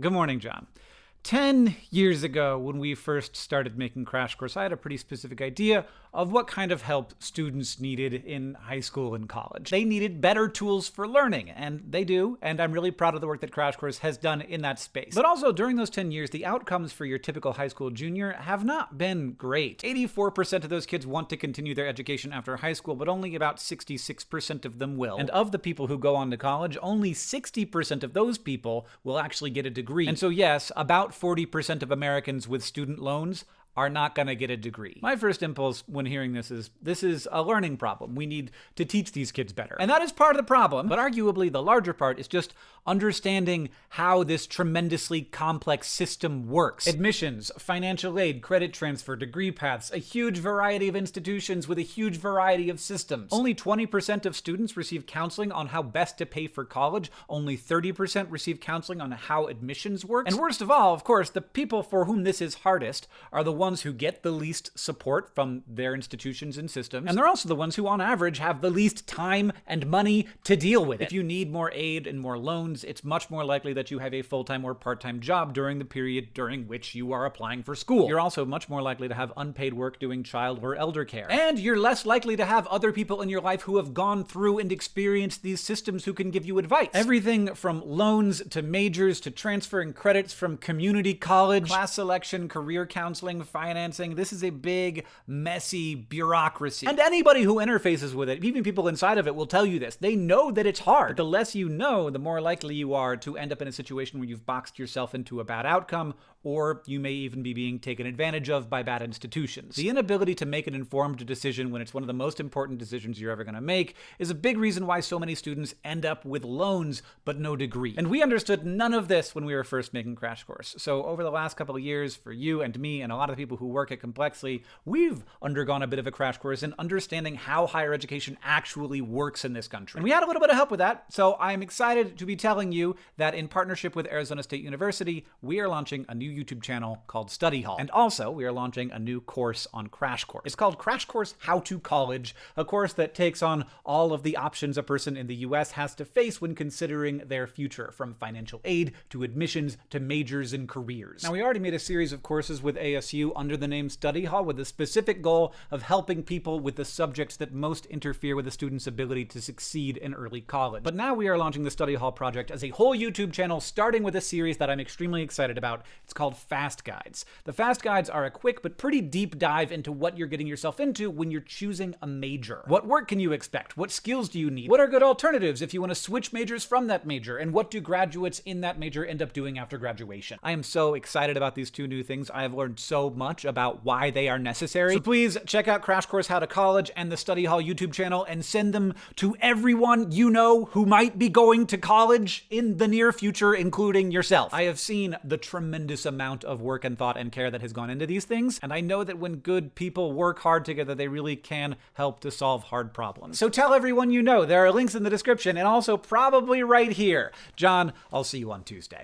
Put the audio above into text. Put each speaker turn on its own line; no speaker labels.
Good morning, John. 10 years ago, when we first started making Crash Course, I had a pretty specific idea of what kind of help students needed in high school and college. They needed better tools for learning, and they do, and I'm really proud of the work that Crash Course has done in that space. But also, during those 10 years, the outcomes for your typical high school junior have not been great. 84% of those kids want to continue their education after high school, but only about 66% of them will. And of the people who go on to college, only 60% of those people will actually get a degree. And so yes, about 40% of Americans with student loans are not going to get a degree. My first impulse when hearing this is this is a learning problem. We need to teach these kids better. And that is part of the problem, but arguably the larger part is just understanding how this tremendously complex system works. Admissions, financial aid, credit transfer, degree paths, a huge variety of institutions with a huge variety of systems. Only 20% of students receive counseling on how best to pay for college. Only 30% receive counseling on how admissions works. And worst of all, of course, the people for whom this is hardest are the who get the least support from their institutions and systems, and they're also the ones who, on average, have the least time and money to deal with it. If you need more aid and more loans, it's much more likely that you have a full-time or part-time job during the period during which you are applying for school. You're also much more likely to have unpaid work doing child or elder care. And you're less likely to have other people in your life who have gone through and experienced these systems who can give you advice. Everything from loans to majors to transferring credits from community college, class selection, career counseling, financing. This is a big, messy bureaucracy. And anybody who interfaces with it, even people inside of it, will tell you this. They know that it's hard. But the less you know, the more likely you are to end up in a situation where you've boxed yourself into a bad outcome, or you may even be being taken advantage of by bad institutions. The inability to make an informed decision when it's one of the most important decisions you're ever going to make is a big reason why so many students end up with loans but no degree. And we understood none of this when we were first making Crash Course. So over the last couple of years, for you and me and a lot of the people who work at Complexly, we've undergone a bit of a crash course in understanding how higher education actually works in this country. And we had a little bit of help with that, so I'm excited to be telling you that in partnership with Arizona State University, we are launching a new YouTube channel called Study Hall. And also, we are launching a new course on Crash Course. It's called Crash Course How to College, a course that takes on all of the options a person in the US has to face when considering their future, from financial aid to admissions to majors and careers. Now, we already made a series of courses with ASU under the name Study Hall with the specific goal of helping people with the subjects that most interfere with a student's ability to succeed in early college. But now we are launching the Study Hall project as a whole YouTube channel, starting with a series that I'm extremely excited about. It's called Fast Guides. The Fast Guides are a quick but pretty deep dive into what you're getting yourself into when you're choosing a major. What work can you expect? What skills do you need? What are good alternatives if you want to switch majors from that major? And what do graduates in that major end up doing after graduation? I am so excited about these two new things. I have learned so much about why they are necessary. So please check out Crash Course How to College and the Study Hall YouTube channel and send them to everyone you know who might be going to college in the near future, including yourself. I have seen the tremendous amount of work and thought and care that has gone into these things, and I know that when good people work hard together, they really can help to solve hard problems. So tell everyone you know. There are links in the description and also probably right here. John, I'll see you on Tuesday.